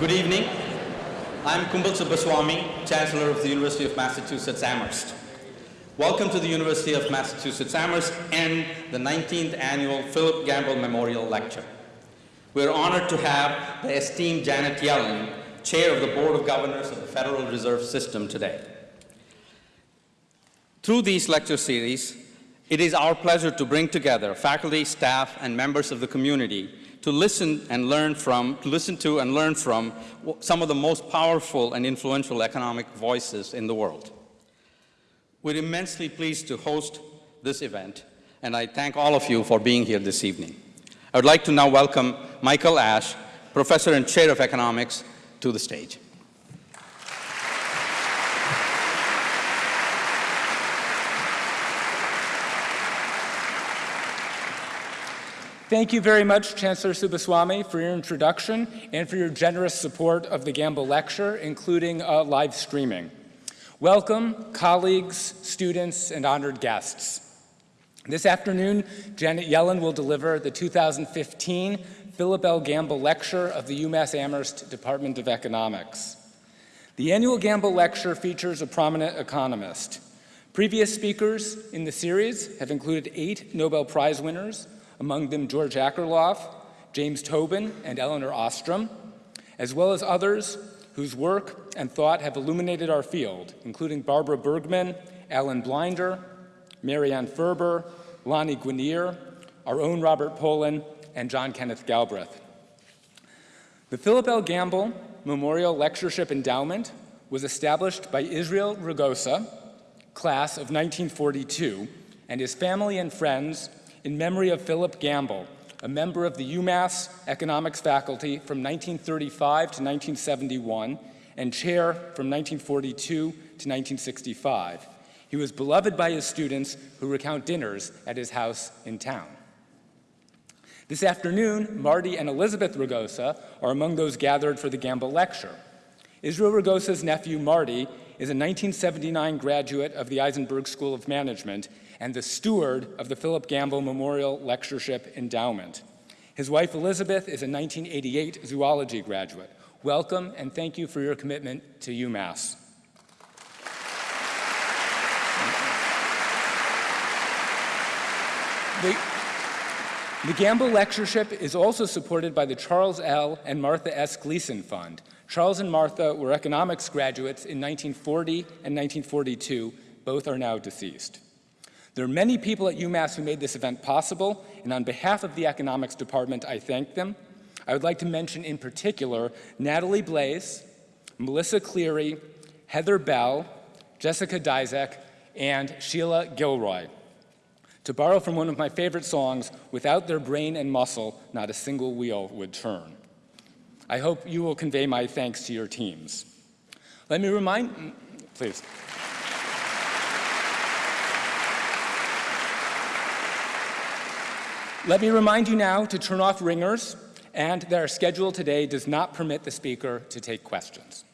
Good evening. I'm Kumble Subbaswamy, Chancellor of the University of Massachusetts Amherst. Welcome to the University of Massachusetts Amherst and the 19th Annual Philip Gamble Memorial Lecture. We're honored to have the esteemed Janet Yellen, Chair of the Board of Governors of the Federal Reserve System today. Through these lecture series, it is our pleasure to bring together faculty, staff, and members of the community to listen and learn from, to listen to and learn from some of the most powerful and influential economic voices in the world. We're immensely pleased to host this event, and I thank all of you for being here this evening. I would like to now welcome Michael Ash, Professor and Chair of Economics, to the stage. Thank you very much, Chancellor Subbaswamy, for your introduction and for your generous support of the Gamble Lecture, including uh, live streaming. Welcome, colleagues, students, and honored guests. This afternoon, Janet Yellen will deliver the 2015 Philip L. Gamble Lecture of the UMass Amherst Department of Economics. The annual Gamble Lecture features a prominent economist. Previous speakers in the series have included eight Nobel Prize winners, among them George Akerlof, James Tobin, and Elinor Ostrom, as well as others whose work and thought have illuminated our field, including Barbara Bergmann, Alan Blinder, Marianne Ferber, Lani Guinier, our own Robert Pollin, and John Kenneth Galbraith. The Philip L. Gamble Memorial Lectureship Endowment was established by Israel Ragosa, class of 1942, and his family and friends in memory of Philip Gamble, a member of the UMass Economics faculty from 1935 to 1971 and chair from 1942 to 1965. He was beloved by his students who recount dinners at his house in town. This afternoon, Marty and Elizabeth Ragosa are among those gathered for the Gamble Lecture. Israel Ragosa's nephew, Marty, is a 1979 graduate of the Isenberg School of Management and the steward of the Philip Gamble Memorial Lectureship Endowment. His wife Elizabeth is a 1988 zoology graduate. Welcome and thank you for your commitment to UMass. The, the Gamble Lectureship is also supported by the Charles L. and Martha S. Gleason Fund. Charles and Martha were economics graduates in 1940 and 1942. Both are now deceased. There are many people at UMass who made this event possible, and on behalf of the economics department, I thank them. I would like to mention in particular Natalie Blaze, Melissa Cleary, Heather Bell, Jessica Dizek, and Sheila Gilroy. To borrow from one of my favorite songs, without their brain and muscle, not a single wheel would turn. I hope you will convey my thanks to your teams. Let me remind, please. Let me remind you now to turn off ringers and that our schedule today does not permit the speaker to take questions.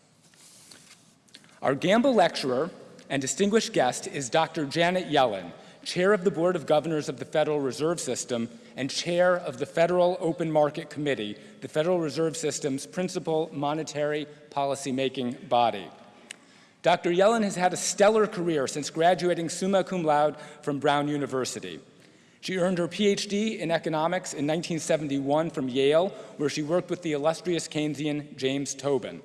Our Gamble lecturer and distinguished guest is Dr. Janet Yellen, Chair of the Board of Governors of the Federal Reserve System and Chair of the Federal Open Market Committee, the Federal Reserve System's principal monetary policy-making body. Dr. Yellen has had a stellar career since graduating summa cum laude from Brown University. She earned her PhD in economics in 1971 from Yale, where she worked with the illustrious Keynesian James Tobin.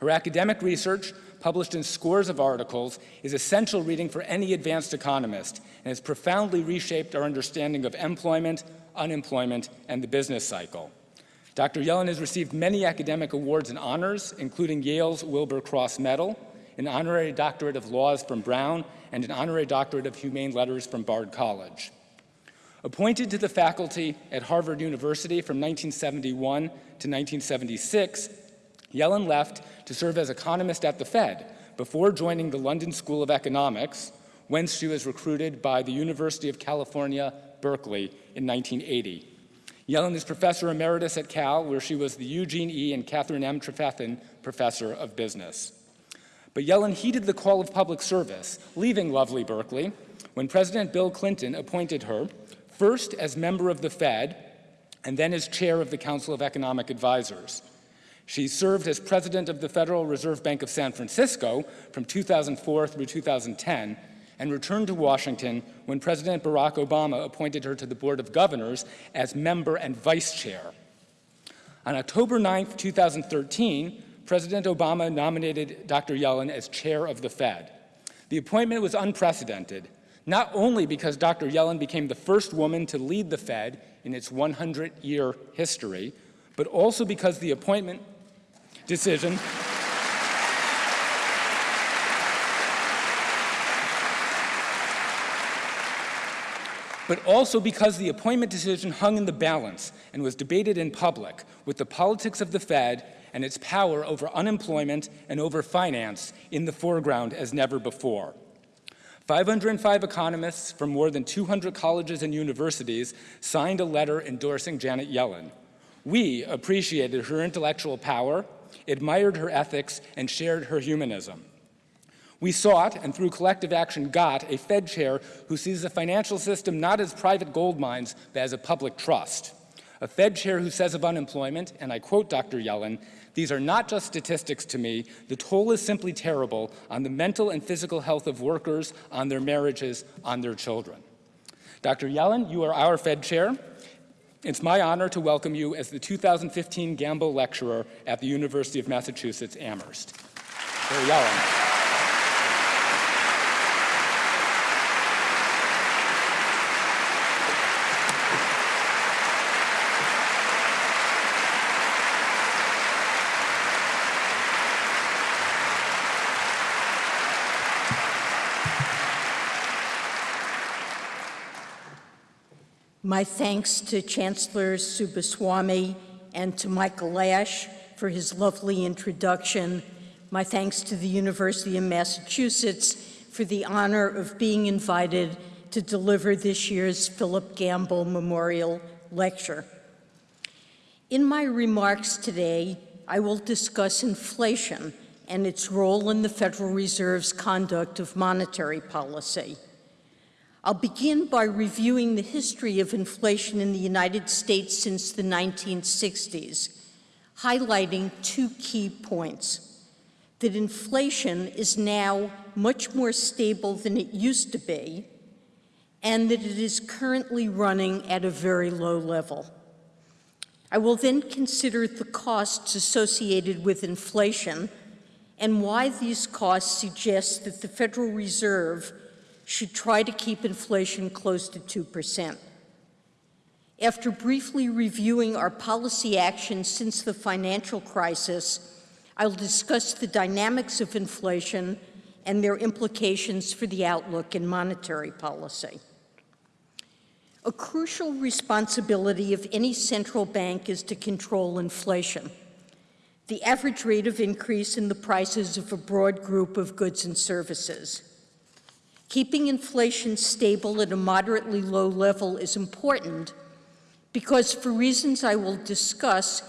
Her academic research, published in scores of articles, is essential reading for any advanced economist and has profoundly reshaped our understanding of employment, unemployment, and the business cycle. Dr. Yellen has received many academic awards and honors, including Yale's Wilbur Cross Medal, an honorary doctorate of laws from Brown, and an honorary doctorate of humane letters from Bard College. Appointed to the faculty at Harvard University from 1971 to 1976, Yellen left to serve as economist at the Fed before joining the London School of Economics, whence she was recruited by the University of California, Berkeley in 1980. Yellen is professor emeritus at Cal, where she was the Eugene E. and Catherine M. Trefethen Professor of Business. But Yellen heeded the call of public service, leaving lovely Berkeley, when President Bill Clinton appointed her first as member of the Fed and then as chair of the Council of Economic Advisors. She served as president of the Federal Reserve Bank of San Francisco from 2004 through 2010 and returned to Washington when President Barack Obama appointed her to the Board of Governors as member and vice chair. On October 9, 2013, President Obama nominated Dr. Yellen as chair of the Fed. The appointment was unprecedented, not only because Dr. Yellen became the first woman to lead the Fed in its 100-year history, but also because the appointment decision but also because the appointment decision hung in the balance and was debated in public with the politics of the Fed and its power over unemployment and over finance in the foreground as never before. 505 economists from more than 200 colleges and universities signed a letter endorsing Janet Yellen. We appreciated her intellectual power, admired her ethics, and shared her humanism. We sought, and through collective action got, a Fed chair who sees the financial system not as private gold mines, but as a public trust. A Fed chair who says of unemployment, and I quote Dr. Yellen, these are not just statistics to me, the toll is simply terrible on the mental and physical health of workers, on their marriages, on their children. Dr. Yellen, you are our Fed chair. It's my honor to welcome you as the 2015 Gamble Lecturer at the University of Massachusetts Amherst. Dr. Yellen. My thanks to Chancellor Subbaswamy and to Michael Ash for his lovely introduction. My thanks to the University of Massachusetts for the honor of being invited to deliver this year's Philip Gamble Memorial Lecture. In my remarks today, I will discuss inflation and its role in the Federal Reserve's conduct of monetary policy. I'll begin by reviewing the history of inflation in the United States since the 1960s, highlighting two key points. That inflation is now much more stable than it used to be, and that it is currently running at a very low level. I will then consider the costs associated with inflation and why these costs suggest that the Federal Reserve should try to keep inflation close to 2%. After briefly reviewing our policy actions since the financial crisis, I'll discuss the dynamics of inflation and their implications for the outlook in monetary policy. A crucial responsibility of any central bank is to control inflation, the average rate of increase in the prices of a broad group of goods and services. Keeping inflation stable at a moderately low level is important because for reasons I will discuss,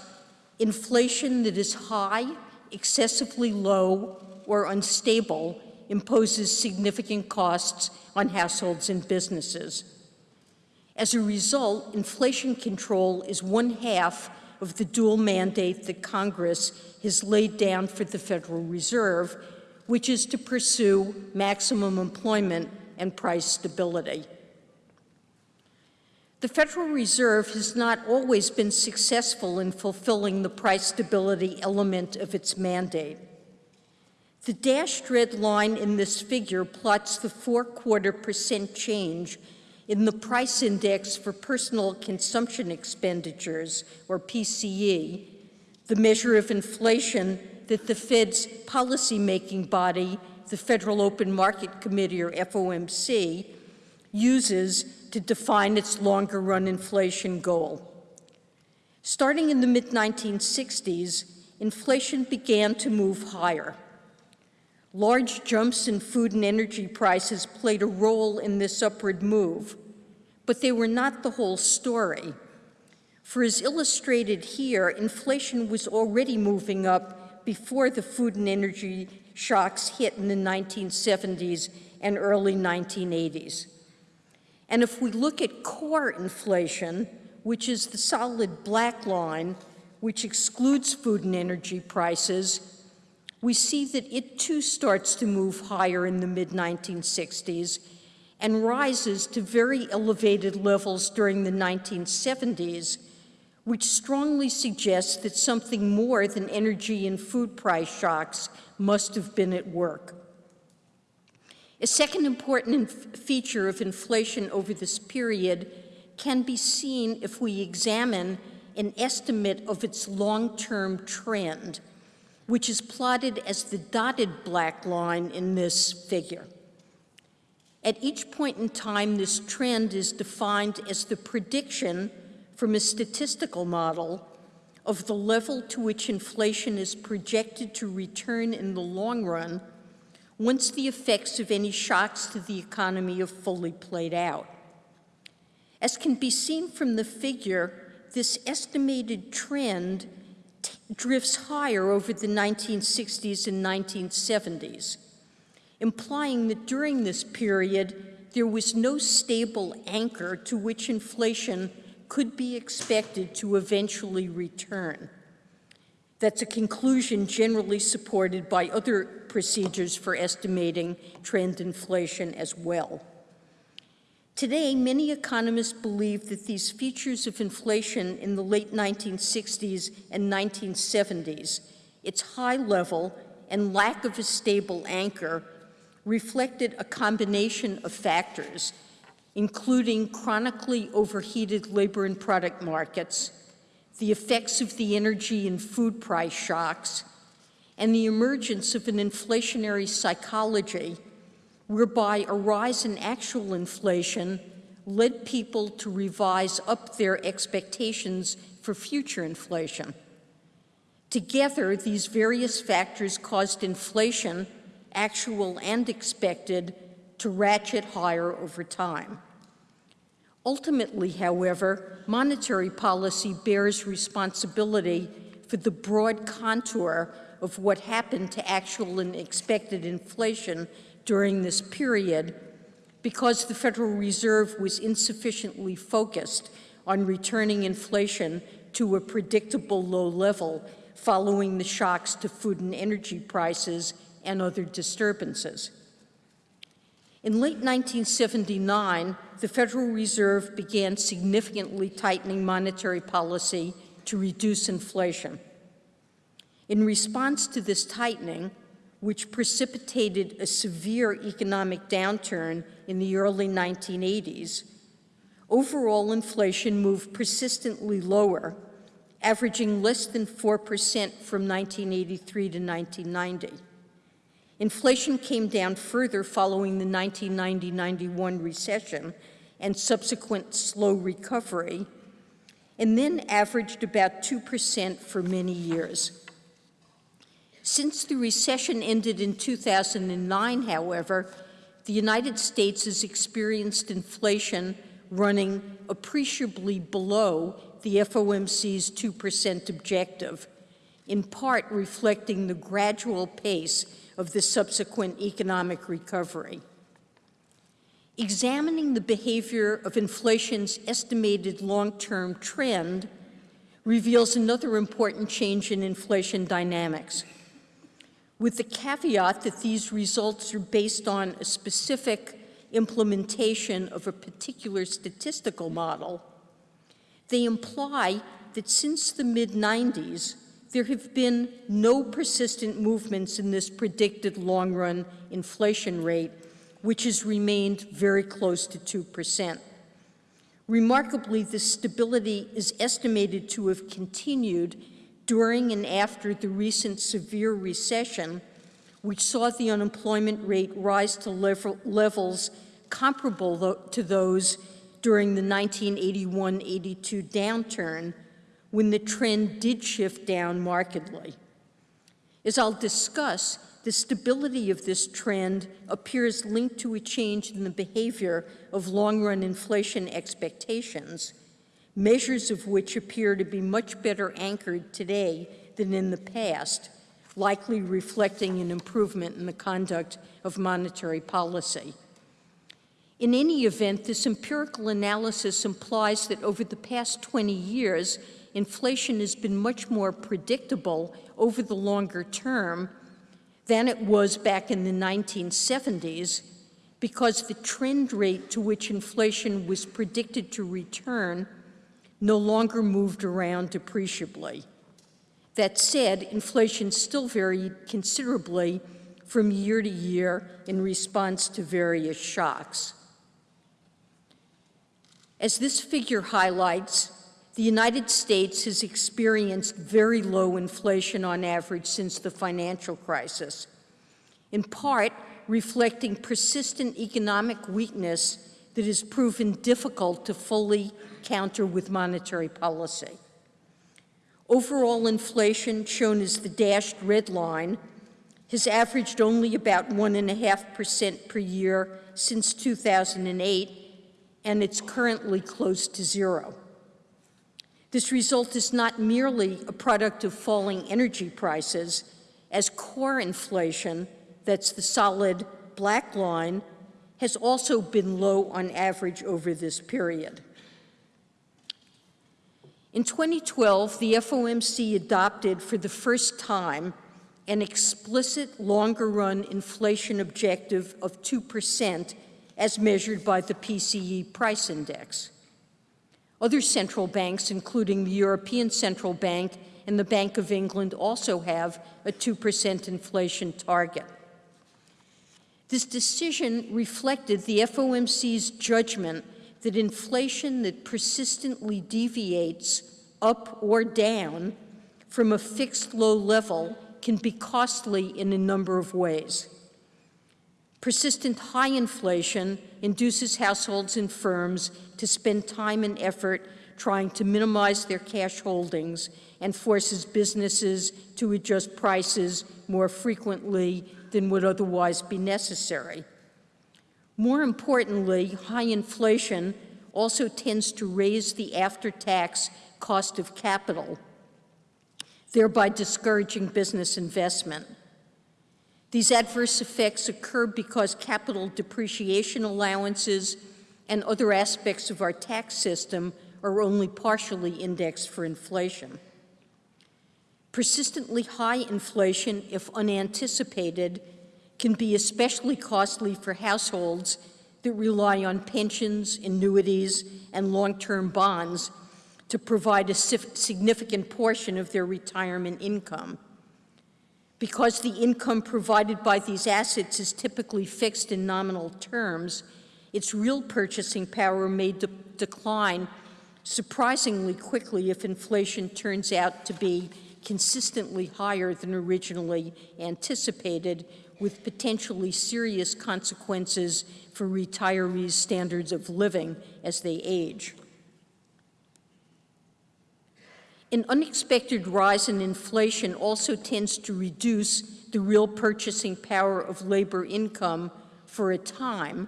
inflation that is high, excessively low, or unstable imposes significant costs on households and businesses. As a result, inflation control is one half of the dual mandate that Congress has laid down for the Federal Reserve which is to pursue maximum employment and price stability. The Federal Reserve has not always been successful in fulfilling the price stability element of its mandate. The dashed red line in this figure plots the four-quarter percent change in the price index for personal consumption expenditures, or PCE, the measure of inflation that the Fed's policymaking body, the Federal Open Market Committee, or FOMC, uses to define its longer run inflation goal. Starting in the mid 1960s, inflation began to move higher. Large jumps in food and energy prices played a role in this upward move, but they were not the whole story. For as illustrated here, inflation was already moving up before the food and energy shocks hit in the 1970s and early 1980s. And if we look at core inflation, which is the solid black line, which excludes food and energy prices, we see that it too starts to move higher in the mid-1960s and rises to very elevated levels during the 1970s, which strongly suggests that something more than energy and food price shocks must have been at work. A second important feature of inflation over this period can be seen if we examine an estimate of its long-term trend, which is plotted as the dotted black line in this figure. At each point in time, this trend is defined as the prediction from a statistical model of the level to which inflation is projected to return in the long run once the effects of any shocks to the economy have fully played out. As can be seen from the figure, this estimated trend drifts higher over the 1960s and 1970s, implying that during this period, there was no stable anchor to which inflation could be expected to eventually return. That's a conclusion generally supported by other procedures for estimating trend inflation as well. Today, many economists believe that these features of inflation in the late 1960s and 1970s, its high level and lack of a stable anchor, reflected a combination of factors, including chronically overheated labor and product markets, the effects of the energy and food price shocks, and the emergence of an inflationary psychology whereby a rise in actual inflation led people to revise up their expectations for future inflation. Together, these various factors caused inflation, actual and expected, to ratchet higher over time. Ultimately, however, monetary policy bears responsibility for the broad contour of what happened to actual and expected inflation during this period because the Federal Reserve was insufficiently focused on returning inflation to a predictable low level following the shocks to food and energy prices and other disturbances. In late 1979, the Federal Reserve began significantly tightening monetary policy to reduce inflation. In response to this tightening, which precipitated a severe economic downturn in the early 1980s, overall inflation moved persistently lower, averaging less than 4% from 1983 to 1990. Inflation came down further following the 1990-91 recession and subsequent slow recovery, and then averaged about 2% for many years. Since the recession ended in 2009, however, the United States has experienced inflation running appreciably below the FOMC's 2% objective, in part reflecting the gradual pace of the subsequent economic recovery. Examining the behavior of inflation's estimated long-term trend reveals another important change in inflation dynamics with the caveat that these results are based on a specific implementation of a particular statistical model, they imply that since the mid-90s, there have been no persistent movements in this predicted long-run inflation rate, which has remained very close to 2%. Remarkably, this stability is estimated to have continued during and after the recent severe recession, which saw the unemployment rate rise to level, levels comparable to those during the 1981-82 downturn, when the trend did shift down markedly. As I'll discuss, the stability of this trend appears linked to a change in the behavior of long-run inflation expectations, measures of which appear to be much better anchored today than in the past, likely reflecting an improvement in the conduct of monetary policy. In any event, this empirical analysis implies that over the past 20 years, inflation has been much more predictable over the longer term than it was back in the 1970s because the trend rate to which inflation was predicted to return no longer moved around appreciably. That said, inflation still varied considerably from year to year in response to various shocks. As this figure highlights, the United States has experienced very low inflation on average since the financial crisis, in part reflecting persistent economic weakness that has proven difficult to fully counter with monetary policy. Overall inflation, shown as the dashed red line, has averaged only about 1.5% per year since 2008, and it's currently close to zero. This result is not merely a product of falling energy prices, as core inflation, that's the solid black line, has also been low on average over this period. In 2012, the FOMC adopted for the first time an explicit longer-run inflation objective of 2% as measured by the PCE price index. Other central banks, including the European Central Bank and the Bank of England, also have a 2% inflation target. This decision reflected the FOMC's judgment that inflation that persistently deviates up or down from a fixed low level can be costly in a number of ways. Persistent high inflation induces households and firms to spend time and effort trying to minimize their cash holdings and forces businesses to adjust prices more frequently than would otherwise be necessary. More importantly, high inflation also tends to raise the after-tax cost of capital, thereby discouraging business investment. These adverse effects occur because capital depreciation allowances and other aspects of our tax system are only partially indexed for inflation. Persistently high inflation, if unanticipated, can be especially costly for households that rely on pensions, annuities, and long-term bonds to provide a significant portion of their retirement income. Because the income provided by these assets is typically fixed in nominal terms, its real purchasing power may de decline surprisingly quickly if inflation turns out to be consistently higher than originally anticipated, with potentially serious consequences for retirees' standards of living as they age. An unexpected rise in inflation also tends to reduce the real purchasing power of labor income for a time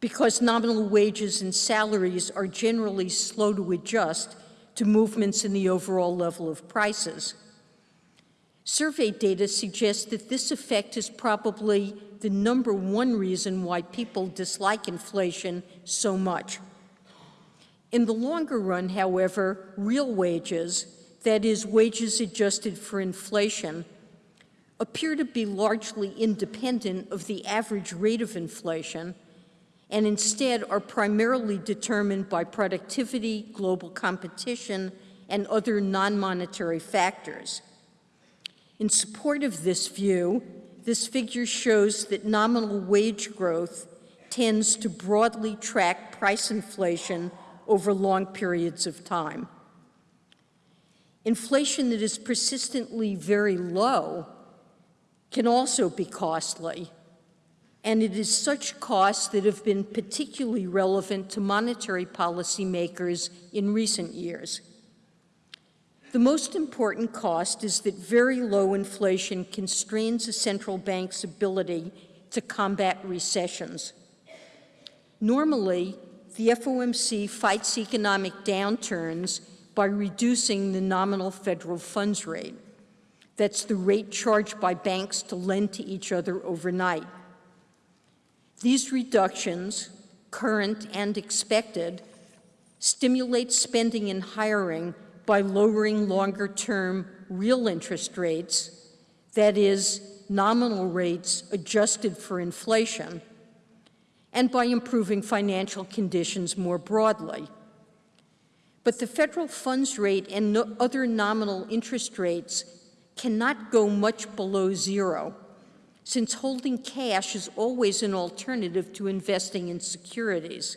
because nominal wages and salaries are generally slow to adjust to movements in the overall level of prices. Survey data suggests that this effect is probably the number one reason why people dislike inflation so much. In the longer run, however, real wages, that is, wages adjusted for inflation, appear to be largely independent of the average rate of inflation and instead are primarily determined by productivity, global competition, and other non-monetary factors. In support of this view, this figure shows that nominal wage growth tends to broadly track price inflation over long periods of time. Inflation that is persistently very low can also be costly, and it is such costs that have been particularly relevant to monetary policymakers in recent years. The most important cost is that very low inflation constrains a central bank's ability to combat recessions. Normally, the FOMC fights economic downturns by reducing the nominal federal funds rate. That's the rate charged by banks to lend to each other overnight. These reductions, current and expected, stimulate spending and hiring by lowering longer-term real interest rates, that is, nominal rates adjusted for inflation, and by improving financial conditions more broadly. But the federal funds rate and no other nominal interest rates cannot go much below zero, since holding cash is always an alternative to investing in securities.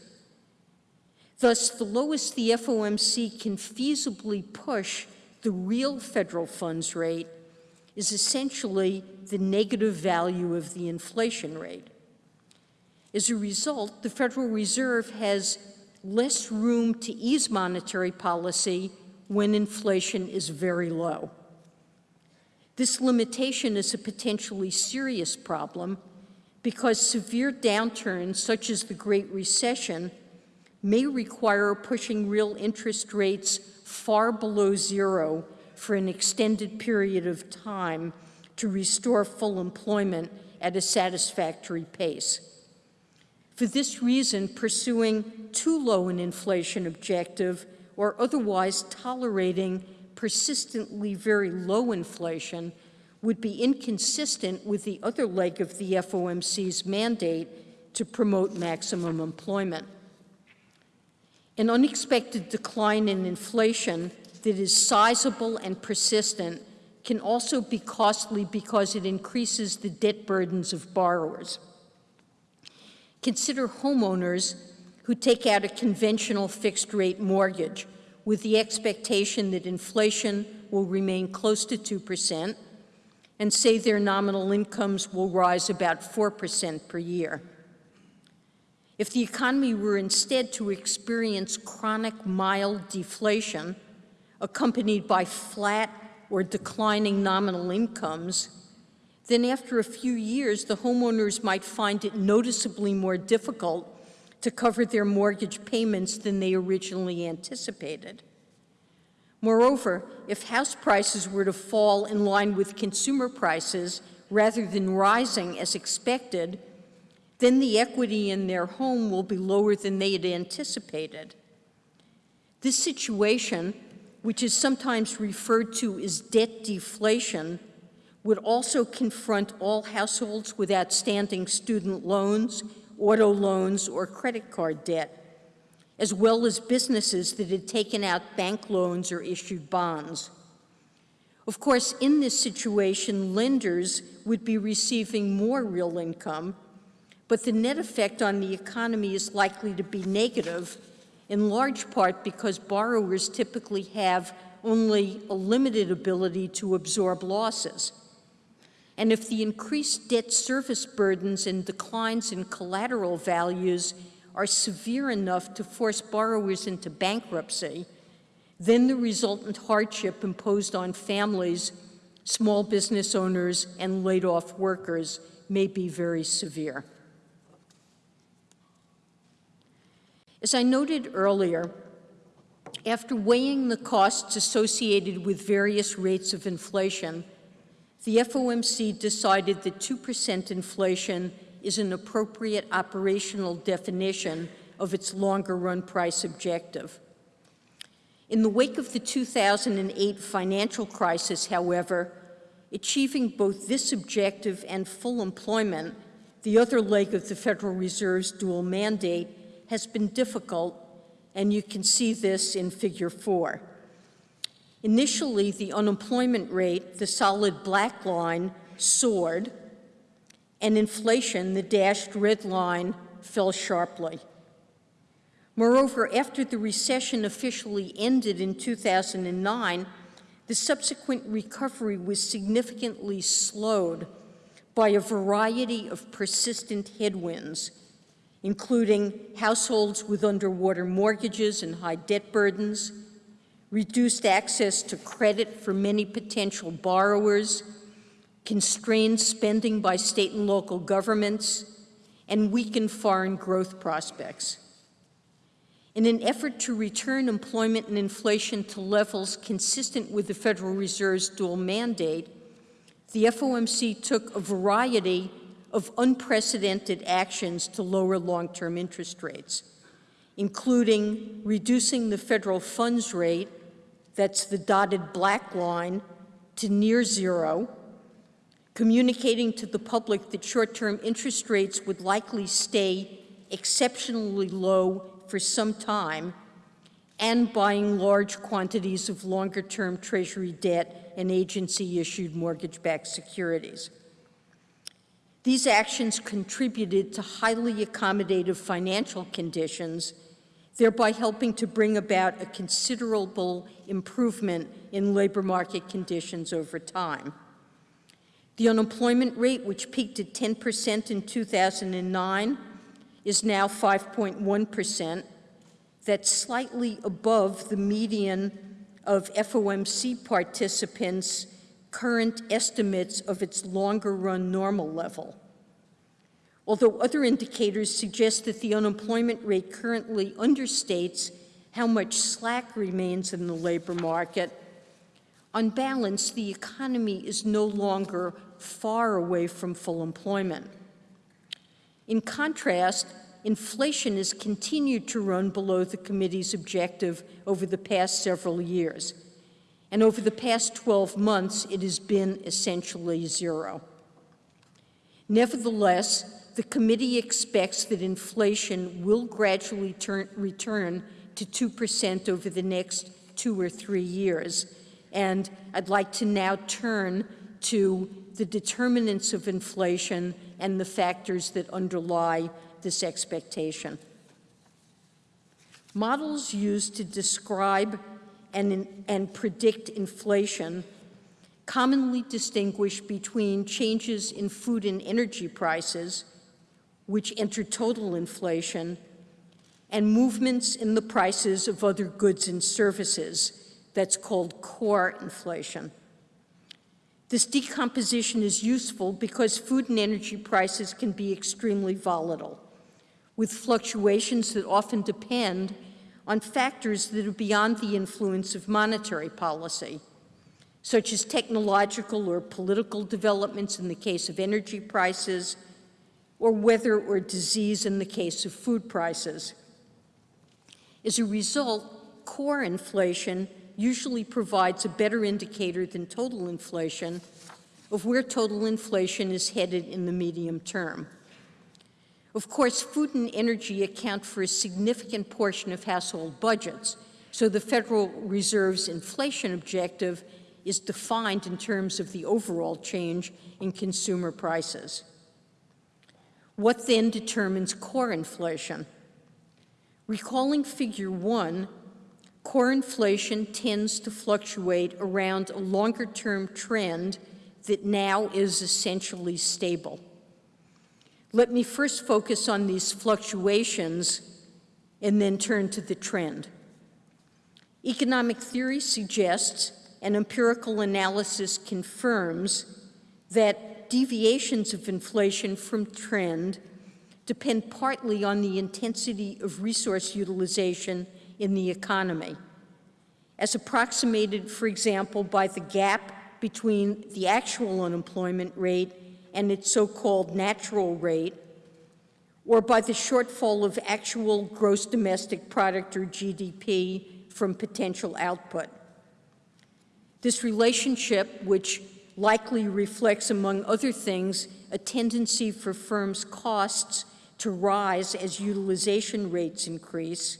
Thus, the lowest the FOMC can feasibly push the real federal funds rate is essentially the negative value of the inflation rate. As a result, the Federal Reserve has less room to ease monetary policy when inflation is very low. This limitation is a potentially serious problem because severe downturns, such as the Great Recession, may require pushing real interest rates far below zero for an extended period of time to restore full employment at a satisfactory pace. For this reason, pursuing too low an inflation objective or otherwise tolerating persistently very low inflation would be inconsistent with the other leg of the FOMC's mandate to promote maximum employment. An unexpected decline in inflation that is sizable and persistent can also be costly because it increases the debt burdens of borrowers. Consider homeowners who take out a conventional fixed rate mortgage with the expectation that inflation will remain close to 2% and say their nominal incomes will rise about 4% per year. If the economy were instead to experience chronic mild deflation, accompanied by flat or declining nominal incomes, then after a few years, the homeowners might find it noticeably more difficult to cover their mortgage payments than they originally anticipated. Moreover, if house prices were to fall in line with consumer prices rather than rising as expected, then the equity in their home will be lower than they had anticipated. This situation, which is sometimes referred to as debt deflation, would also confront all households with outstanding student loans, auto loans, or credit card debt, as well as businesses that had taken out bank loans or issued bonds. Of course, in this situation, lenders would be receiving more real income but the net effect on the economy is likely to be negative, in large part because borrowers typically have only a limited ability to absorb losses. And if the increased debt service burdens and declines in collateral values are severe enough to force borrowers into bankruptcy, then the resultant hardship imposed on families, small business owners, and laid off workers may be very severe. As I noted earlier, after weighing the costs associated with various rates of inflation, the FOMC decided that 2% inflation is an appropriate operational definition of its longer-run price objective. In the wake of the 2008 financial crisis, however, achieving both this objective and full employment, the other leg of the Federal Reserve's dual mandate, has been difficult, and you can see this in figure four. Initially, the unemployment rate, the solid black line, soared, and inflation, the dashed red line, fell sharply. Moreover, after the recession officially ended in 2009, the subsequent recovery was significantly slowed by a variety of persistent headwinds, including households with underwater mortgages and high debt burdens, reduced access to credit for many potential borrowers, constrained spending by state and local governments, and weakened foreign growth prospects. In an effort to return employment and inflation to levels consistent with the Federal Reserve's dual mandate, the FOMC took a variety of unprecedented actions to lower long-term interest rates, including reducing the federal funds rate, that's the dotted black line, to near zero, communicating to the public that short-term interest rates would likely stay exceptionally low for some time, and buying large quantities of longer-term Treasury debt and agency-issued mortgage-backed securities. These actions contributed to highly accommodative financial conditions, thereby helping to bring about a considerable improvement in labor market conditions over time. The unemployment rate, which peaked at 10% in 2009, is now 5.1%. That's slightly above the median of FOMC participants' current estimates of its longer-run normal level. Although other indicators suggest that the unemployment rate currently understates how much slack remains in the labor market, on balance, the economy is no longer far away from full employment. In contrast, inflation has continued to run below the committee's objective over the past several years. And over the past 12 months, it has been essentially zero. Nevertheless, the committee expects that inflation will gradually turn, return to 2% over the next two or three years. And I'd like to now turn to the determinants of inflation and the factors that underlie this expectation. Models used to describe and, and predict inflation commonly distinguish between changes in food and energy prices, which enter total inflation, and movements in the prices of other goods and services, that's called core inflation. This decomposition is useful because food and energy prices can be extremely volatile, with fluctuations that often depend on factors that are beyond the influence of monetary policy, such as technological or political developments in the case of energy prices, or weather or disease in the case of food prices. As a result, core inflation usually provides a better indicator than total inflation of where total inflation is headed in the medium term. Of course, food and energy account for a significant portion of household budgets, so the Federal Reserve's inflation objective is defined in terms of the overall change in consumer prices. What then determines core inflation? Recalling figure one, core inflation tends to fluctuate around a longer-term trend that now is essentially stable. Let me first focus on these fluctuations and then turn to the trend. Economic theory suggests, and empirical analysis confirms, deviations of inflation from trend depend partly on the intensity of resource utilization in the economy, as approximated, for example, by the gap between the actual unemployment rate and its so-called natural rate, or by the shortfall of actual gross domestic product or GDP from potential output. This relationship, which likely reflects, among other things, a tendency for firms' costs to rise as utilization rates increase.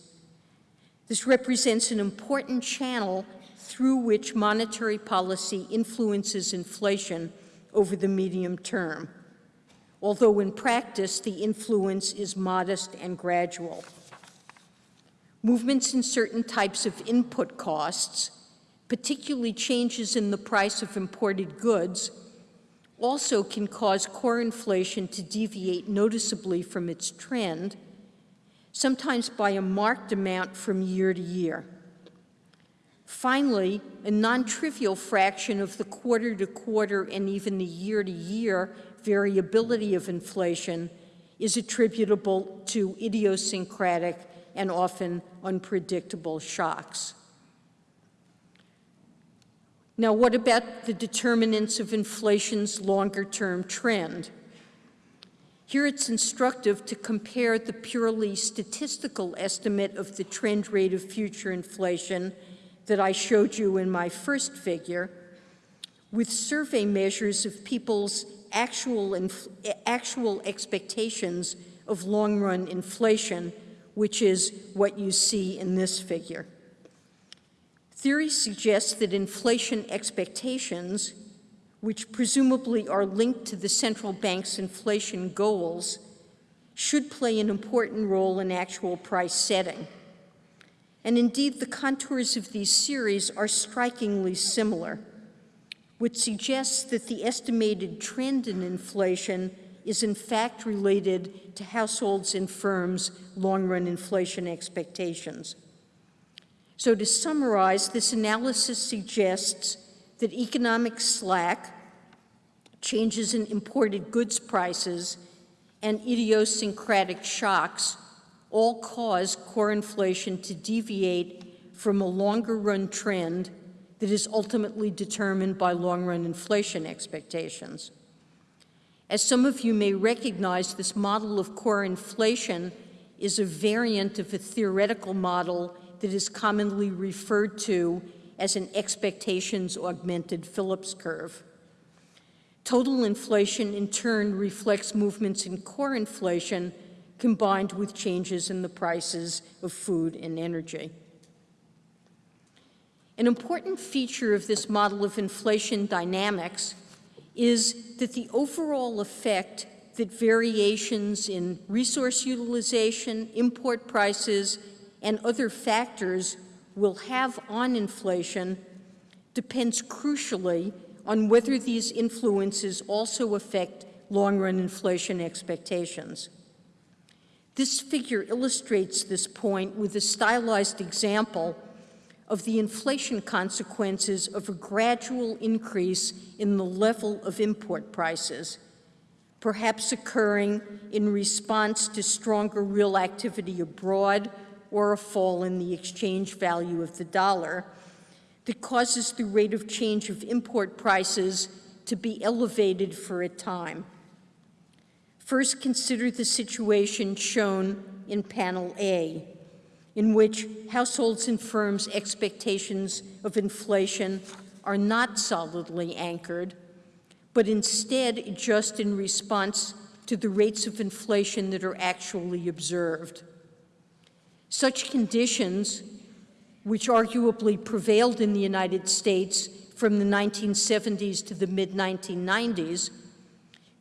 This represents an important channel through which monetary policy influences inflation over the medium term, although in practice the influence is modest and gradual. Movements in certain types of input costs, particularly changes in the price of imported goods, also can cause core inflation to deviate noticeably from its trend, sometimes by a marked amount from year to year. Finally, a non-trivial fraction of the quarter-to-quarter -quarter and even the year-to-year -year variability of inflation is attributable to idiosyncratic and often unpredictable shocks. Now, what about the determinants of inflation's longer-term trend? Here it's instructive to compare the purely statistical estimate of the trend rate of future inflation that I showed you in my first figure with survey measures of people's actual, actual expectations of long-run inflation, which is what you see in this figure. Theory suggests that inflation expectations, which presumably are linked to the central bank's inflation goals, should play an important role in actual price setting. And indeed, the contours of these series are strikingly similar, which suggests that the estimated trend in inflation is in fact related to households and firms' long-run inflation expectations. So to summarize, this analysis suggests that economic slack, changes in imported goods prices, and idiosyncratic shocks all cause core inflation to deviate from a longer run trend that is ultimately determined by long run inflation expectations. As some of you may recognize, this model of core inflation is a variant of a theoretical model that is commonly referred to as an expectations augmented Phillips curve. Total inflation in turn reflects movements in core inflation combined with changes in the prices of food and energy. An important feature of this model of inflation dynamics is that the overall effect that variations in resource utilization, import prices, and other factors will have on inflation depends crucially on whether these influences also affect long-run inflation expectations. This figure illustrates this point with a stylized example of the inflation consequences of a gradual increase in the level of import prices, perhaps occurring in response to stronger real activity abroad or a fall in the exchange value of the dollar that causes the rate of change of import prices to be elevated for a time. First, consider the situation shown in panel A, in which households and firms' expectations of inflation are not solidly anchored, but instead adjust in response to the rates of inflation that are actually observed. Such conditions, which arguably prevailed in the United States from the 1970s to the mid-1990s,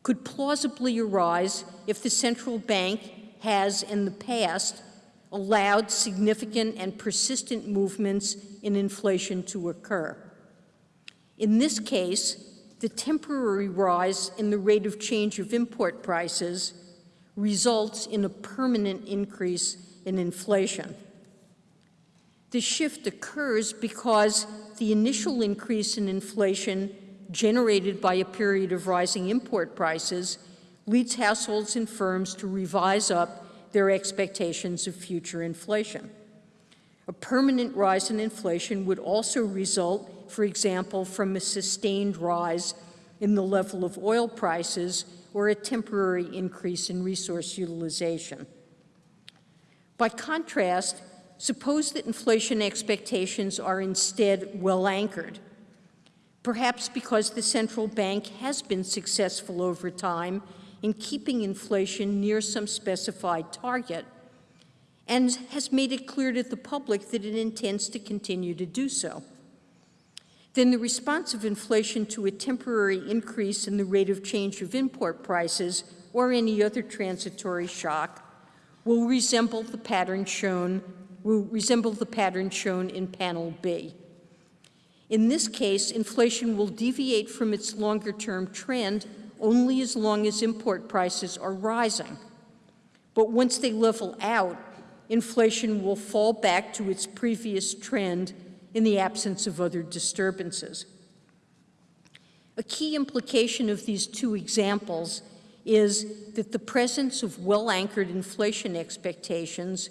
could plausibly arise if the central bank has in the past allowed significant and persistent movements in inflation to occur. In this case, the temporary rise in the rate of change of import prices results in a permanent increase in inflation. The shift occurs because the initial increase in inflation generated by a period of rising import prices leads households and firms to revise up their expectations of future inflation. A permanent rise in inflation would also result, for example, from a sustained rise in the level of oil prices or a temporary increase in resource utilization. By contrast, suppose that inflation expectations are instead well anchored perhaps because the central bank has been successful over time in keeping inflation near some specified target and has made it clear to the public that it intends to continue to do so. Then the response of inflation to a temporary increase in the rate of change of import prices or any other transitory shock will resemble the pattern shown will resemble the pattern shown in panel B. In this case, inflation will deviate from its longer-term trend only as long as import prices are rising. But once they level out, inflation will fall back to its previous trend in the absence of other disturbances. A key implication of these two examples is that the presence of well-anchored inflation expectations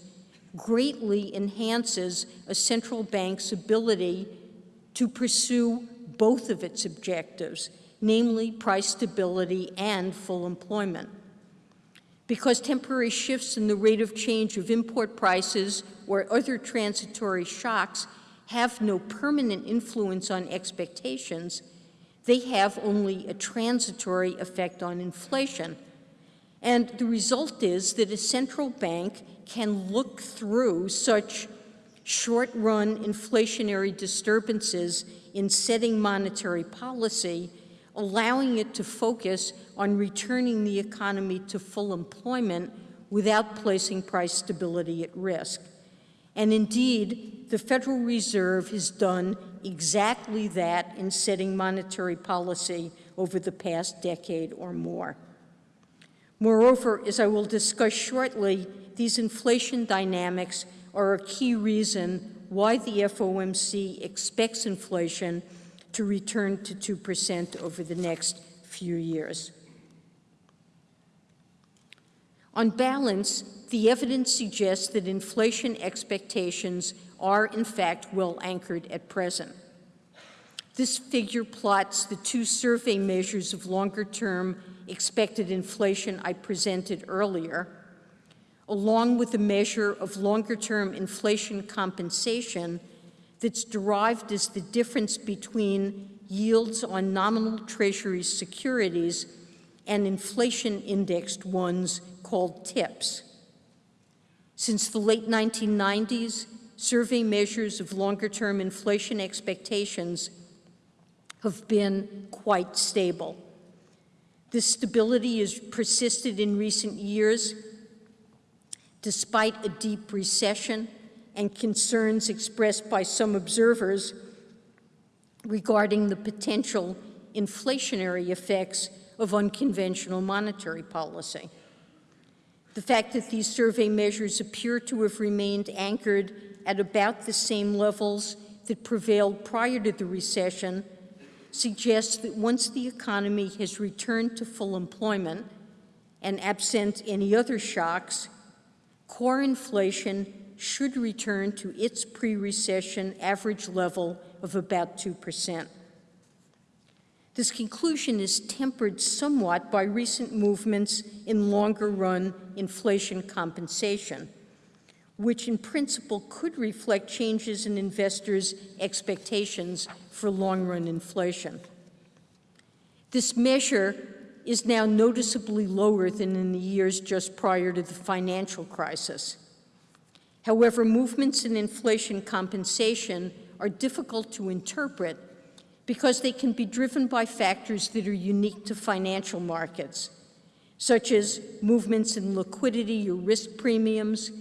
greatly enhances a central bank's ability to pursue both of its objectives, namely price stability and full employment. Because temporary shifts in the rate of change of import prices or other transitory shocks have no permanent influence on expectations, they have only a transitory effect on inflation. And the result is that a central bank can look through such short-run inflationary disturbances in setting monetary policy, allowing it to focus on returning the economy to full employment without placing price stability at risk. And indeed, the Federal Reserve has done exactly that in setting monetary policy over the past decade or more. Moreover, as I will discuss shortly, these inflation dynamics are a key reason why the FOMC expects inflation to return to 2% over the next few years. On balance, the evidence suggests that inflation expectations are in fact well anchored at present. This figure plots the two survey measures of longer-term expected inflation I presented earlier, along with a measure of longer-term inflation compensation that's derived as the difference between yields on nominal Treasury securities and inflation-indexed ones called TIPS. Since the late 1990s, survey measures of longer-term inflation expectations have been quite stable. This stability has persisted in recent years despite a deep recession and concerns expressed by some observers regarding the potential inflationary effects of unconventional monetary policy. The fact that these survey measures appear to have remained anchored at about the same levels that prevailed prior to the recession suggests that once the economy has returned to full employment and absent any other shocks, core inflation should return to its pre-recession average level of about 2%. This conclusion is tempered somewhat by recent movements in longer-run inflation compensation which in principle could reflect changes in investors' expectations for long-run inflation. This measure is now noticeably lower than in the years just prior to the financial crisis. However, movements in inflation compensation are difficult to interpret because they can be driven by factors that are unique to financial markets, such as movements in liquidity or risk premiums,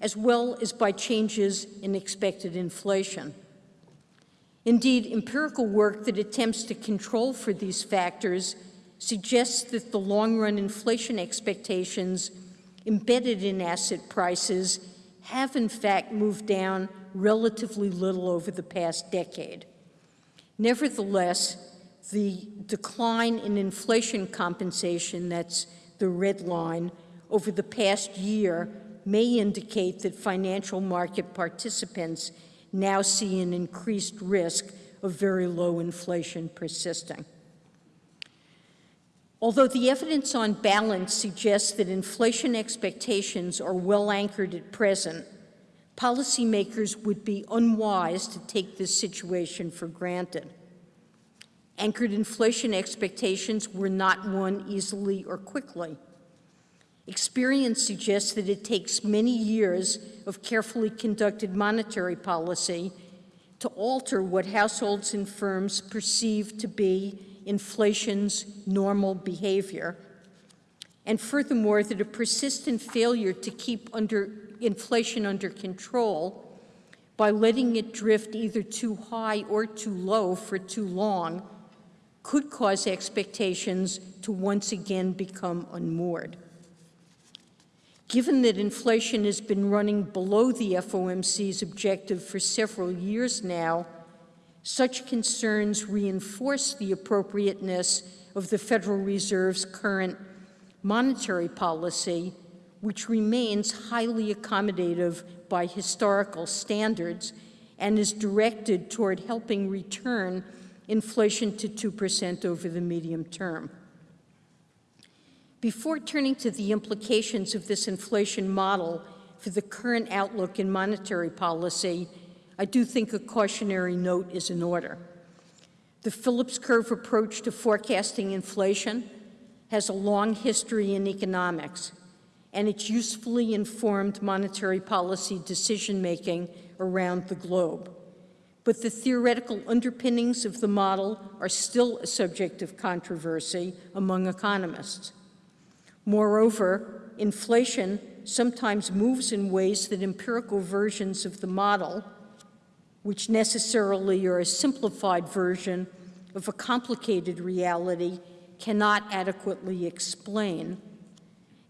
as well as by changes in expected inflation. Indeed, empirical work that attempts to control for these factors suggests that the long-run inflation expectations embedded in asset prices have in fact moved down relatively little over the past decade. Nevertheless, the decline in inflation compensation, that's the red line, over the past year may indicate that financial market participants now see an increased risk of very low inflation persisting. Although the evidence on balance suggests that inflation expectations are well anchored at present, policymakers would be unwise to take this situation for granted. Anchored inflation expectations were not won easily or quickly. Experience suggests that it takes many years of carefully conducted monetary policy to alter what households and firms perceive to be inflation's normal behavior. And furthermore, that a persistent failure to keep under inflation under control by letting it drift either too high or too low for too long could cause expectations to once again become unmoored. Given that inflation has been running below the FOMC's objective for several years now, such concerns reinforce the appropriateness of the Federal Reserve's current monetary policy, which remains highly accommodative by historical standards and is directed toward helping return inflation to 2% over the medium term. Before turning to the implications of this inflation model for the current outlook in monetary policy, I do think a cautionary note is in order. The Phillips curve approach to forecasting inflation has a long history in economics, and it's usefully informed monetary policy decision-making around the globe. But the theoretical underpinnings of the model are still a subject of controversy among economists. Moreover, inflation sometimes moves in ways that empirical versions of the model, which necessarily are a simplified version of a complicated reality, cannot adequately explain.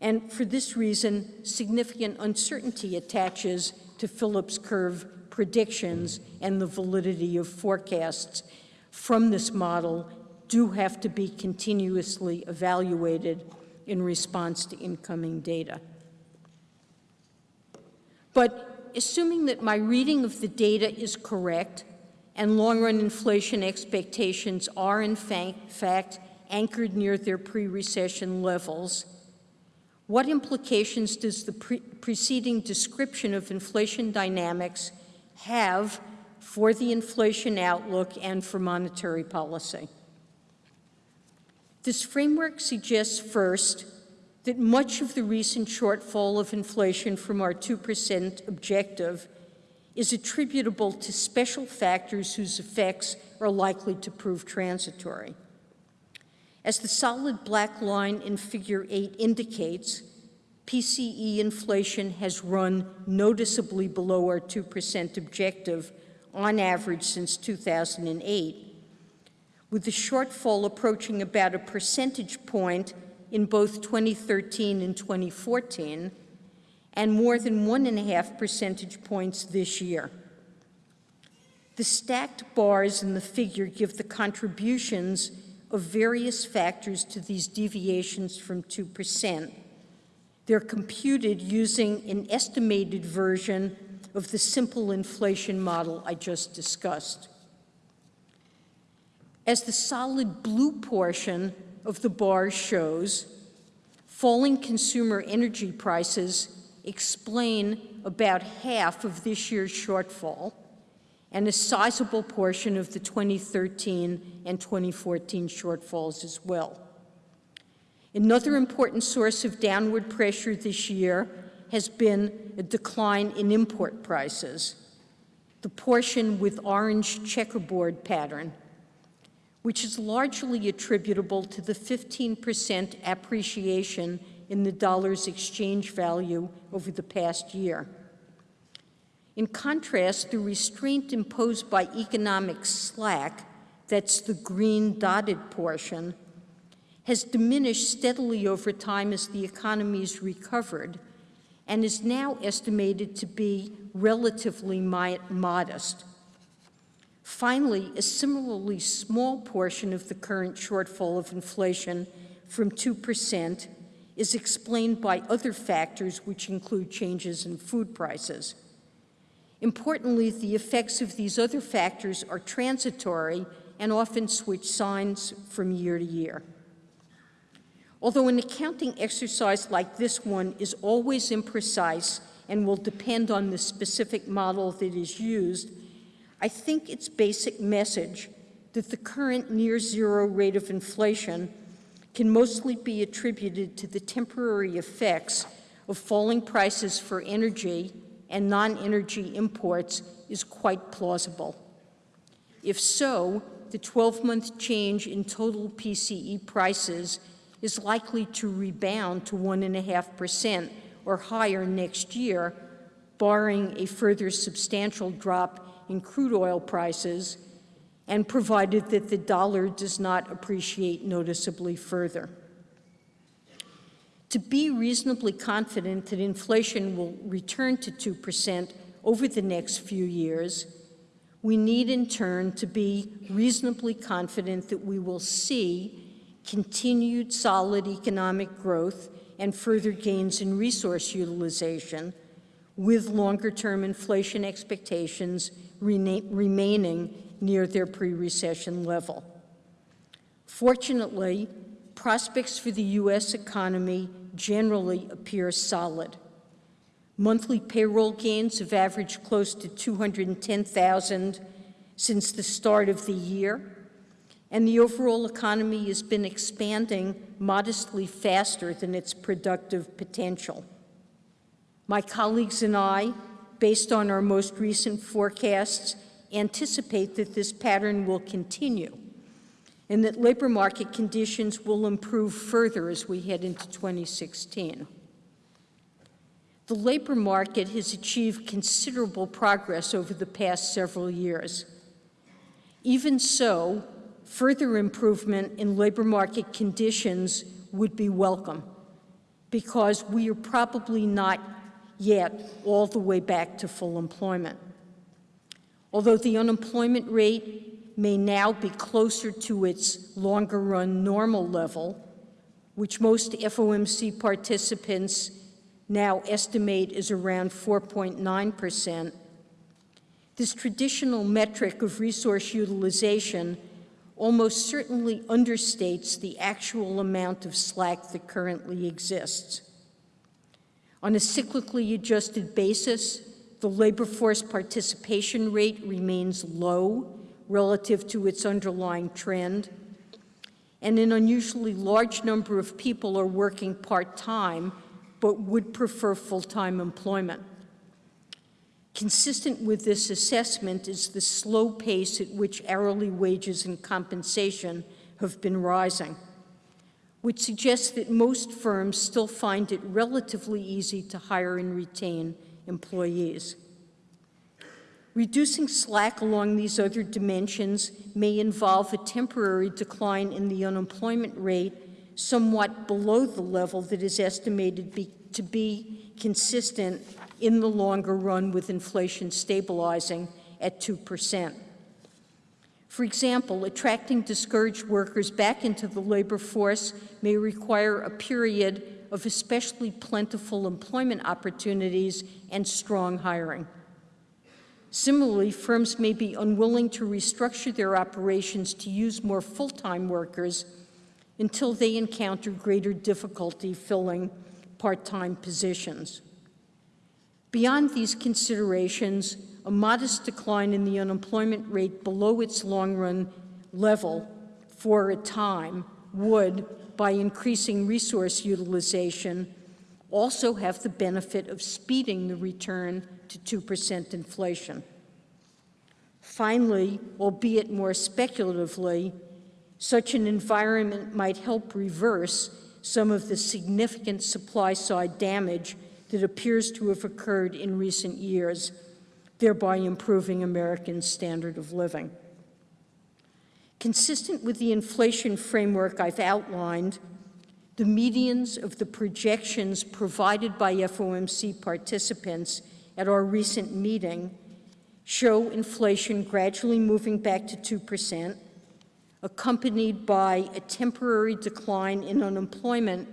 And for this reason, significant uncertainty attaches to Phillips curve predictions and the validity of forecasts from this model do have to be continuously evaluated in response to incoming data. But assuming that my reading of the data is correct and long-run inflation expectations are in fact anchored near their pre-recession levels, what implications does the pre preceding description of inflation dynamics have for the inflation outlook and for monetary policy? This framework suggests first that much of the recent shortfall of inflation from our 2% objective is attributable to special factors whose effects are likely to prove transitory. As the solid black line in figure 8 indicates, PCE inflation has run noticeably below our 2% objective on average since 2008, with the shortfall approaching about a percentage point in both 2013 and 2014, and more than one and a half percentage points this year. The stacked bars in the figure give the contributions of various factors to these deviations from 2%. They're computed using an estimated version of the simple inflation model I just discussed. As the solid blue portion of the bar shows, falling consumer energy prices explain about half of this year's shortfall and a sizable portion of the 2013 and 2014 shortfalls as well. Another important source of downward pressure this year has been a decline in import prices, the portion with orange checkerboard pattern, which is largely attributable to the 15% appreciation in the dollar's exchange value over the past year. In contrast, the restraint imposed by economic slack, that's the green dotted portion, has diminished steadily over time as the economy's recovered and is now estimated to be relatively modest. Finally, a similarly small portion of the current shortfall of inflation from 2% is explained by other factors which include changes in food prices. Importantly, the effects of these other factors are transitory and often switch signs from year to year. Although an accounting exercise like this one is always imprecise and will depend on the specific model that is used, I think its basic message that the current near zero rate of inflation can mostly be attributed to the temporary effects of falling prices for energy and non-energy imports is quite plausible. If so, the 12-month change in total PCE prices is likely to rebound to 1.5% or higher next year, barring a further substantial drop in crude oil prices and provided that the dollar does not appreciate noticeably further. To be reasonably confident that inflation will return to 2% over the next few years, we need in turn to be reasonably confident that we will see continued solid economic growth and further gains in resource utilization, with longer-term inflation expectations remaining near their pre-recession level. Fortunately, prospects for the U.S. economy generally appear solid. Monthly payroll gains have averaged close to 210,000 since the start of the year, and the overall economy has been expanding modestly faster than its productive potential. My colleagues and I, based on our most recent forecasts, anticipate that this pattern will continue and that labor market conditions will improve further as we head into 2016. The labor market has achieved considerable progress over the past several years. Even so, further improvement in labor market conditions would be welcome because we are probably not yet all the way back to full employment. Although the unemployment rate may now be closer to its longer run normal level, which most FOMC participants now estimate is around 4.9 percent, this traditional metric of resource utilization almost certainly understates the actual amount of slack that currently exists. On a cyclically adjusted basis, the labor force participation rate remains low relative to its underlying trend, and an unusually large number of people are working part-time but would prefer full-time employment. Consistent with this assessment is the slow pace at which hourly wages and compensation have been rising, which suggests that most firms still find it relatively easy to hire and retain employees. Reducing slack along these other dimensions may involve a temporary decline in the unemployment rate somewhat below the level that is estimated be, to be consistent in the longer run with inflation stabilizing at 2%. For example, attracting discouraged workers back into the labor force may require a period of especially plentiful employment opportunities and strong hiring. Similarly, firms may be unwilling to restructure their operations to use more full-time workers until they encounter greater difficulty filling part-time positions. Beyond these considerations, a modest decline in the unemployment rate below its long-run level for a time would by increasing resource utilization, also have the benefit of speeding the return to 2% inflation. Finally, albeit more speculatively, such an environment might help reverse some of the significant supply-side damage that appears to have occurred in recent years, thereby improving Americans' standard of living. Consistent with the inflation framework I've outlined, the medians of the projections provided by FOMC participants at our recent meeting show inflation gradually moving back to 2%, accompanied by a temporary decline in unemployment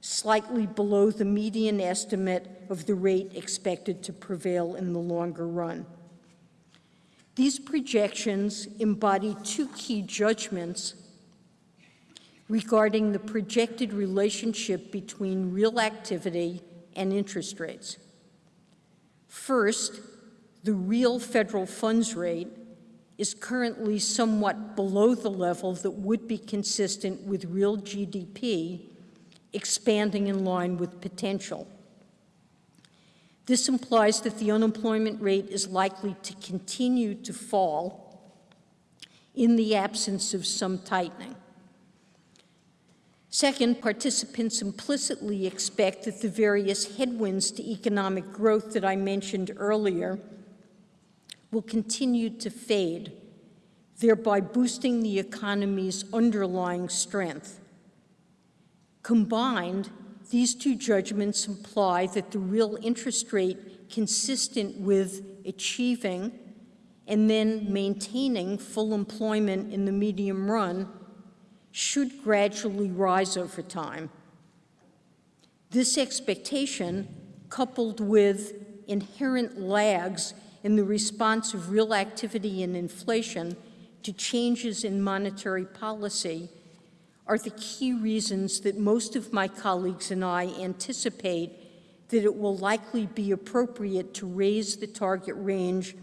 slightly below the median estimate of the rate expected to prevail in the longer run. These projections embody two key judgments regarding the projected relationship between real activity and interest rates. First, the real federal funds rate is currently somewhat below the level that would be consistent with real GDP expanding in line with potential. This implies that the unemployment rate is likely to continue to fall in the absence of some tightening. Second, participants implicitly expect that the various headwinds to economic growth that I mentioned earlier will continue to fade, thereby boosting the economy's underlying strength. Combined, these two judgments imply that the real interest rate consistent with achieving and then maintaining full employment in the medium run should gradually rise over time. This expectation, coupled with inherent lags in the response of real activity and inflation to changes in monetary policy, are the key reasons that most of my colleagues and I anticipate that it will likely be appropriate to raise the target range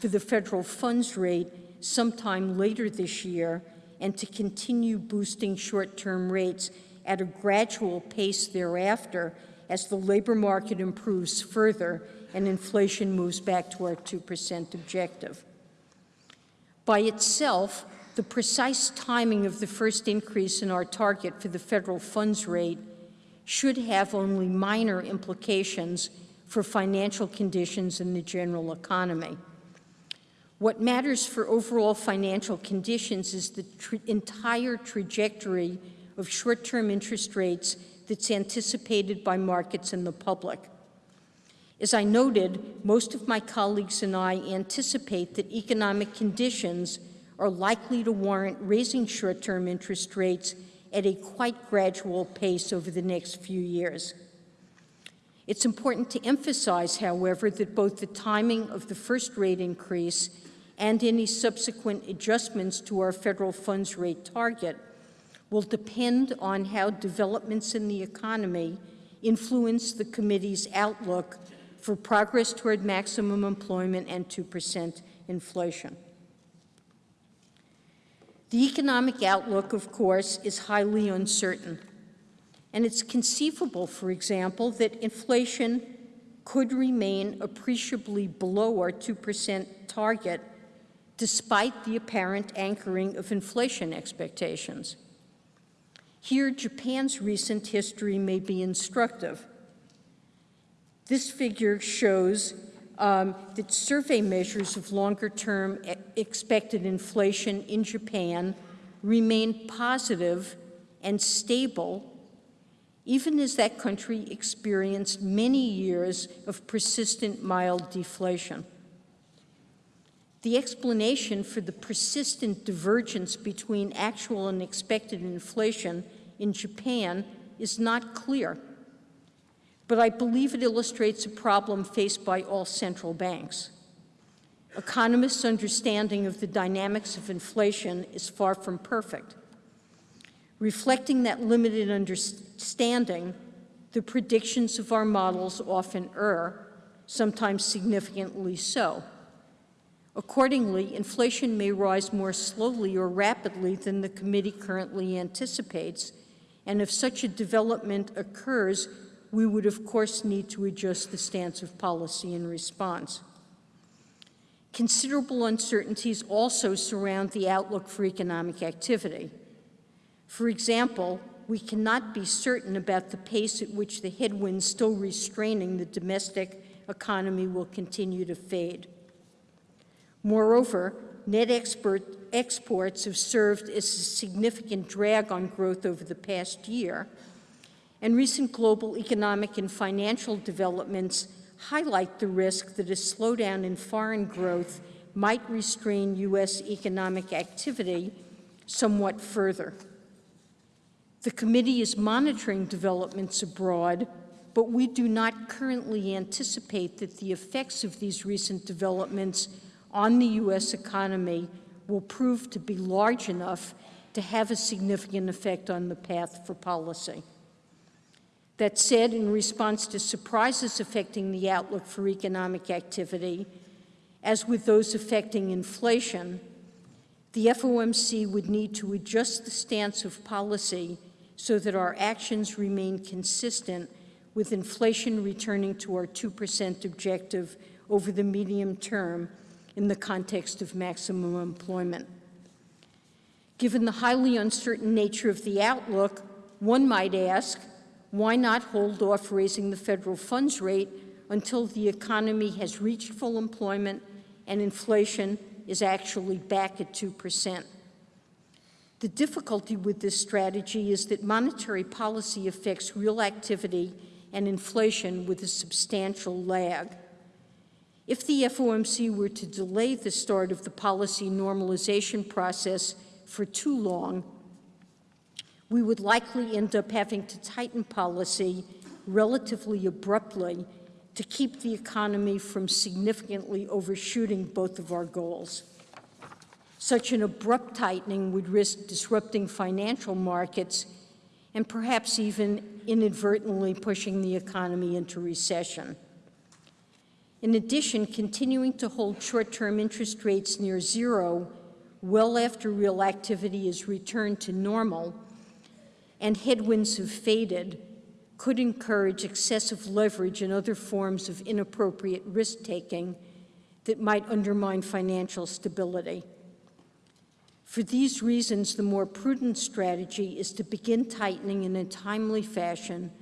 for the federal funds rate sometime later this year and to continue boosting short-term rates at a gradual pace thereafter as the labor market improves further and inflation moves back to our 2% objective. By itself, the precise timing of the first increase in our target for the federal funds rate should have only minor implications for financial conditions in the general economy. What matters for overall financial conditions is the entire trajectory of short-term interest rates that's anticipated by markets and the public. As I noted, most of my colleagues and I anticipate that economic conditions are likely to warrant raising short-term interest rates at a quite gradual pace over the next few years. It's important to emphasize, however, that both the timing of the first rate increase and any subsequent adjustments to our federal funds rate target will depend on how developments in the economy influence the committee's outlook for progress toward maximum employment and 2% inflation. The economic outlook, of course, is highly uncertain. And it's conceivable, for example, that inflation could remain appreciably below our 2% target despite the apparent anchoring of inflation expectations. Here, Japan's recent history may be instructive. This figure shows um, that survey measures of longer-term expected inflation in Japan remain positive and stable even as that country experienced many years of persistent mild deflation. The explanation for the persistent divergence between actual and expected inflation in Japan is not clear but I believe it illustrates a problem faced by all central banks. Economists' understanding of the dynamics of inflation is far from perfect. Reflecting that limited understanding, the predictions of our models often err, sometimes significantly so. Accordingly, inflation may rise more slowly or rapidly than the committee currently anticipates, and if such a development occurs, we would of course need to adjust the stance of policy in response. Considerable uncertainties also surround the outlook for economic activity. For example, we cannot be certain about the pace at which the headwinds still restraining the domestic economy will continue to fade. Moreover, net export, exports have served as a significant drag on growth over the past year, and recent global economic and financial developments highlight the risk that a slowdown in foreign growth might restrain U.S. economic activity somewhat further. The committee is monitoring developments abroad, but we do not currently anticipate that the effects of these recent developments on the U.S. economy will prove to be large enough to have a significant effect on the path for policy. That said, in response to surprises affecting the outlook for economic activity, as with those affecting inflation, the FOMC would need to adjust the stance of policy so that our actions remain consistent with inflation returning to our 2% objective over the medium term in the context of maximum employment. Given the highly uncertain nature of the outlook, one might ask, why not hold off raising the federal funds rate until the economy has reached full employment and inflation is actually back at 2%? The difficulty with this strategy is that monetary policy affects real activity and inflation with a substantial lag. If the FOMC were to delay the start of the policy normalization process for too long, we would likely end up having to tighten policy relatively abruptly to keep the economy from significantly overshooting both of our goals. Such an abrupt tightening would risk disrupting financial markets and perhaps even inadvertently pushing the economy into recession. In addition, continuing to hold short-term interest rates near zero well after real activity is returned to normal and headwinds have faded could encourage excessive leverage and other forms of inappropriate risk-taking that might undermine financial stability. For these reasons, the more prudent strategy is to begin tightening in a timely fashion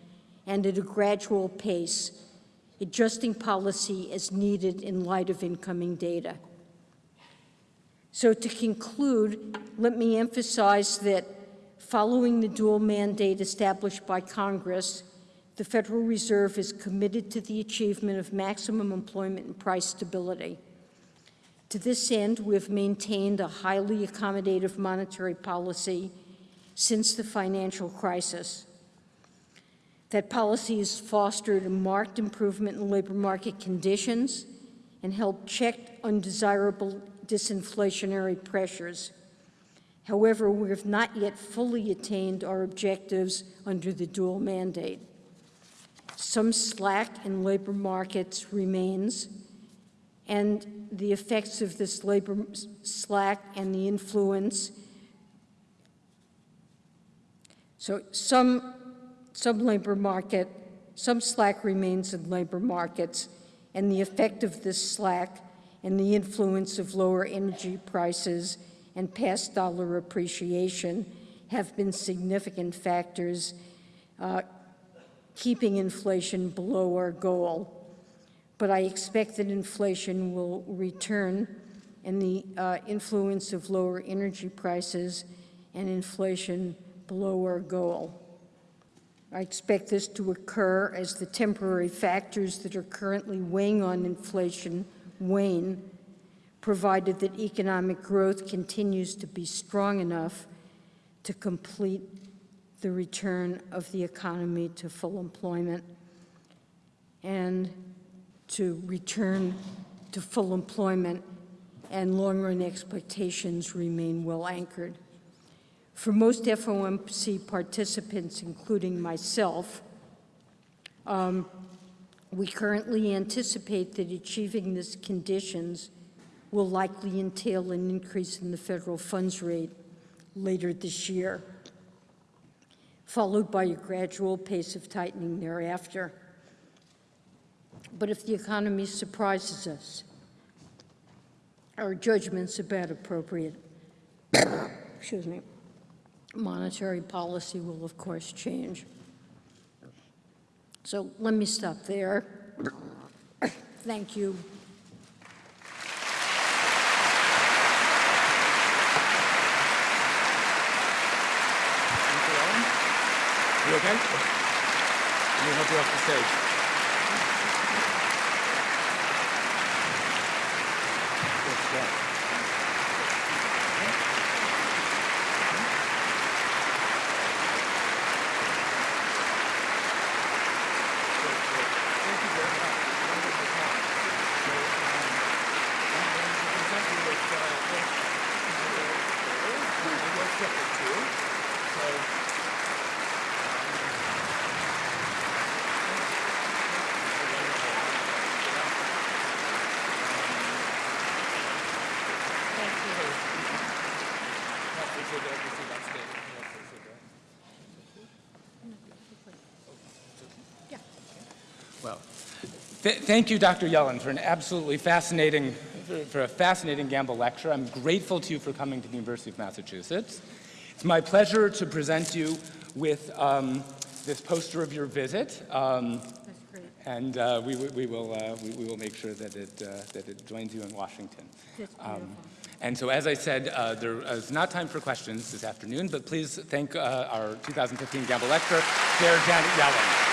and at a gradual pace, adjusting policy as needed in light of incoming data. So to conclude, let me emphasize that following the dual mandate established by Congress, the Federal Reserve is committed to the achievement of maximum employment and price stability. To this end, we have maintained a highly accommodative monetary policy since the financial crisis. That policy has fostered a marked improvement in labor market conditions and helped check undesirable disinflationary pressures. However, we have not yet fully attained our objectives under the dual mandate. Some slack in labor markets remains, and the effects of this labor slack and the influence. So some, some labor market, some slack remains in labor markets, and the effect of this slack and the influence of lower energy prices and past dollar appreciation have been significant factors uh, keeping inflation below our goal but I expect that inflation will return and the uh, influence of lower energy prices and inflation below our goal. I expect this to occur as the temporary factors that are currently weighing on inflation wane, provided that economic growth continues to be strong enough to complete the return of the economy to full employment. And to return to full employment and long-run expectations remain well anchored. For most FOMC participants, including myself, um, we currently anticipate that achieving these conditions will likely entail an increase in the federal funds rate later this year, followed by a gradual pace of tightening thereafter. But if the economy surprises us, our judgments about appropriate, excuse me, monetary policy will of course change. So let me stop there. Thank you. You okay? Let me help you off the stage. Th thank you, Dr. Yellen, for an absolutely fascinating, for, for a fascinating Gamble lecture. I'm grateful to you for coming to the University of Massachusetts. It's my pleasure to present you with um, this poster of your visit. Um, and uh, we, we, will, uh, we, we, will make sure that it, uh, that it joins you in Washington. Um, and so as I said, uh, there is not time for questions this afternoon, but please thank uh, our 2015 Gamble Lecturer, Chair Janet Yellen.